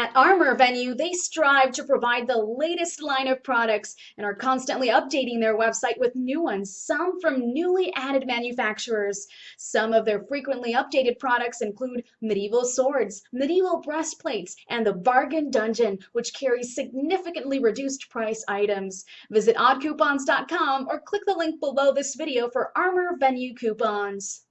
At Armor Venue, they strive to provide the latest line of products and are constantly updating their website with new ones, some from newly added manufacturers. Some of their frequently updated products include medieval swords, medieval breastplates, and the Bargain Dungeon, which carries significantly reduced price items. Visit oddcoupons.com or click the link below this video for Armor Venue coupons.